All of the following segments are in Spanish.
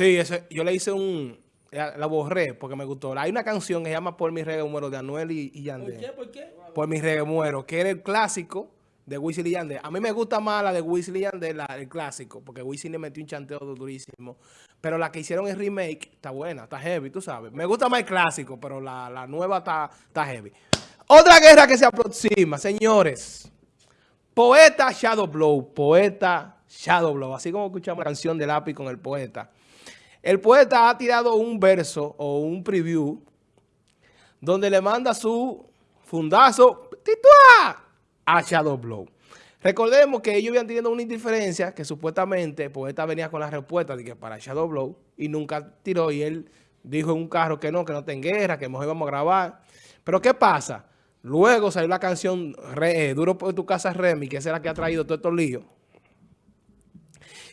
Sí, ese, yo le hice un... La, la borré porque me gustó. Hay una canción que se llama Por mi reggae muero de Anuel y, y Yandel. ¿Por qué? ¿Por qué? Por mi reggae muero, que era el clásico de Wisin y Yandel. A mí me gusta más la de Wisin y Yandel, la, el clásico, porque Wisin le metió un chanteo durísimo. Pero la que hicieron en remake está buena, está heavy, tú sabes. Me gusta más el clásico, pero la, la nueva está, está heavy. Otra guerra que se aproxima, señores. Poeta Shadow Blow, poeta Shadow Blow. Así como escuchamos la canción de lápiz con el poeta. El poeta ha tirado un verso o un preview donde le manda su fundazo ¡titua! a Shadow Blow. Recordemos que ellos habían tenido una indiferencia que supuestamente el poeta venía con la respuesta de que para Shadow Blow y nunca tiró y él dijo en un carro que no, que no ten guerra, que mejor íbamos a grabar. Pero ¿qué pasa? Luego salió la canción eh, Duro por tu casa Remy, que es la que ha traído todos estos líos.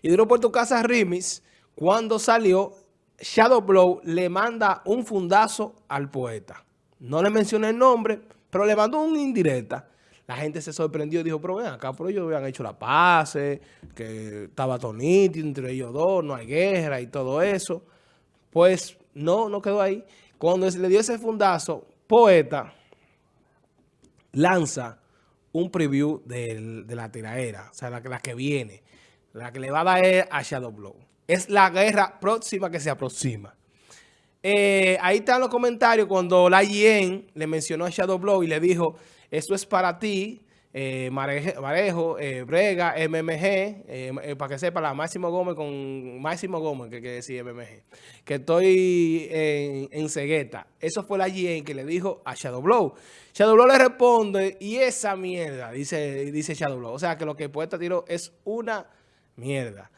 Y Duro por tu casa Remix cuando salió, Shadow Blow le manda un fundazo al poeta. No le mencioné el nombre, pero le mandó un indirecta. La gente se sorprendió y dijo, pero ven acá, pero ellos habían hecho la paz, que estaba tonito entre ellos dos, no hay guerra y todo eso. Pues no, no quedó ahí. Cuando le dio ese fundazo, Poeta lanza un preview de, de la tiraera, o sea, la, la que viene, la que le va a dar a Shadow Blow. Es la guerra próxima que se aproxima. Eh, ahí están los comentarios cuando la Yen le mencionó a Shadow Blow y le dijo, esto es para ti, eh, Marejo, eh, Brega, MMG, eh, para que sepa, la Máximo Gómez con Máximo Gómez, que quiere decir MMG, que estoy en, en cegueta. Eso fue la Yen que le dijo a Shadow Blow. Shadow Blow le responde, y esa mierda, dice, dice Shadow Blow. O sea, que lo que poeta tiró es una mierda.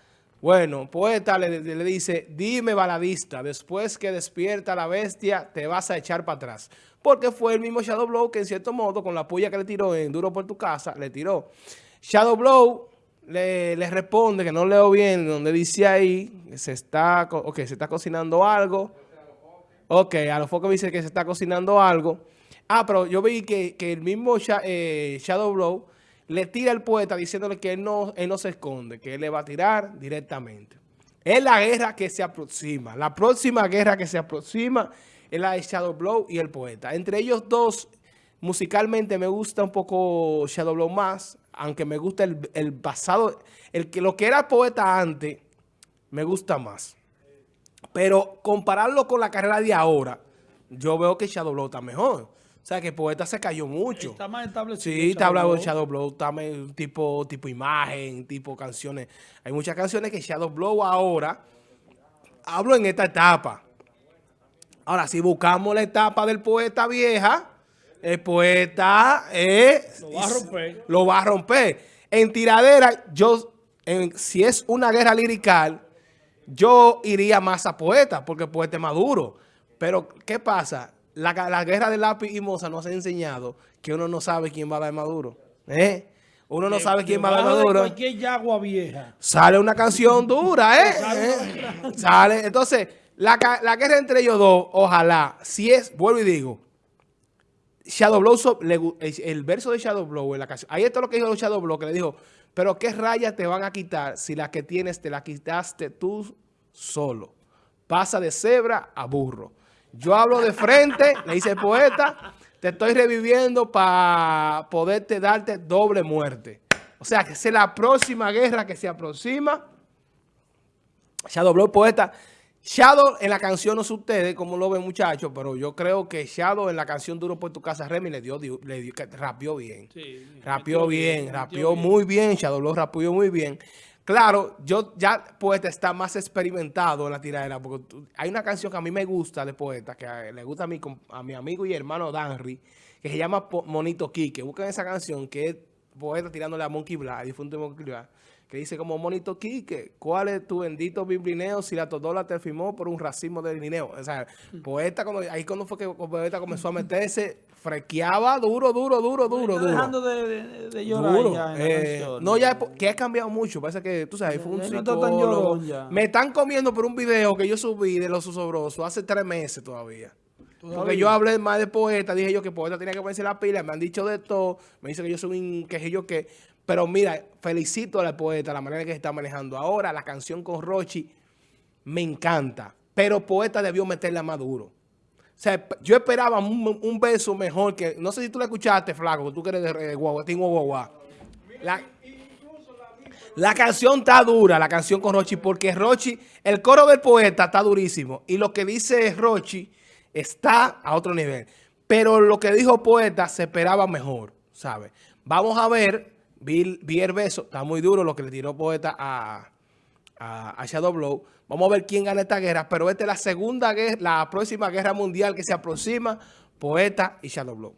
Bueno, poeta le, dice, dime baladista, después que despierta la bestia, te vas a echar para atrás. Porque fue el mismo Shadow Blow que en cierto modo, con la puya que le tiró en Duro por tu casa, le tiró. Shadow Blow le, responde, que no leo bien, donde dice ahí, se está, okay, se está cocinando algo. Ok, a los focos dice que se está cocinando algo. Ah, pero yo vi que, que el mismo eh, Shadow Blow le tira al poeta diciéndole que él no, él no se esconde, que él le va a tirar directamente. Es la guerra que se aproxima. La próxima guerra que se aproxima es la de Shadow Blow y el poeta. Entre ellos dos, musicalmente me gusta un poco Shadow Blow más, aunque me gusta el, el pasado, el lo que era poeta antes, me gusta más. Pero compararlo con la carrera de ahora, yo veo que Shadow Blow está mejor. O sea, que el poeta se cayó mucho. Está más establecido. Sí, está hablando de Shadow Blow, está tipo, tipo imagen, tipo canciones. Hay muchas canciones que Shadow Blow ahora, hablo en esta etapa. Ahora, si buscamos la etapa del poeta vieja, el poeta es, lo va a romper. Lo va a romper. En tiradera, yo, en, si es una guerra lirical, yo iría más a poeta, porque el poeta es más duro. Pero, ¿qué pasa? La, la, guerra de lápiz y moza nos ha enseñado que uno no sabe quién va a dar Maduro. ¿Eh? Uno no de, sabe quién va a dar Maduro. cualquier yagua vieja. Sale una canción dura, ¿eh? ¿Eh? Sale. Entonces, la, la, guerra entre ellos dos, ojalá, si es, vuelvo y digo, Shadow Blow, el, el, verso de Shadow Blow en la canción, ahí está lo que dijo Shadow Blow, que le dijo, pero qué rayas te van a quitar si la que tienes te la quitaste tú solo. Pasa de cebra a burro. Yo hablo de frente, le dice el poeta, te estoy reviviendo para poderte darte doble muerte. O sea, que es la próxima guerra que se aproxima. Shadow Blow, poeta. Shadow en la canción, no sé ustedes cómo lo ven muchachos, pero yo creo que Shadow en la canción Duro por tu casa, Remy le dio, le dio, rapió bien. Sí, rapió bien, bien rapió bien. muy bien, Shadow Blow rapió muy bien. Claro, yo ya Poeta está más experimentado en la tiradera, porque hay una canción que a mí me gusta de Poeta, que le gusta a mi, a mi amigo y hermano Danry, que se llama Monito Quique. Busquen esa canción que es Poeta tirándole a Monkey Black, difunto Monkey Black, que dice como Monito Quique, ¿cuál es tu bendito biblineo si la todola te firmó por un racismo de dinero? O sea, Poeta, cuando, ahí cuando fue que Poeta comenzó a meterse frequeaba duro, duro, duro, duro, duro. dejando de, de, de llorar duro. ya eh, No, ya que ha cambiado mucho. Parece que, tú sabes, fue un psicólogo. No Me están comiendo por un video que yo subí de los susobrosos hace tres meses todavía. Porque yo hablé más de poeta, dije yo que poeta tenía que ponerse la pila, me han dicho de todo, me dicen que yo soy un quejillo que... Pero mira, felicito al poeta, la manera que se está manejando ahora, la canción con Rochi, me encanta. Pero Poeta debió meterla más duro. O sea, yo esperaba un, un beso mejor que... No sé si tú la escuchaste, Flaco, tú que eres de, Guagua, Team Guagua. La, la canción está dura, la canción con Rochi, porque Rochi, el coro del poeta está durísimo. Y lo que dice Rochi está a otro nivel. Pero lo que dijo poeta se esperaba mejor, ¿sabes? Vamos a ver, vi, vi beso, está muy duro lo que le tiró poeta a, a, a Shadow Blow. Vamos a ver quién gana esta guerra, pero esta es la segunda guerra, la próxima guerra mundial que se aproxima, Poeta y Shadow Blow.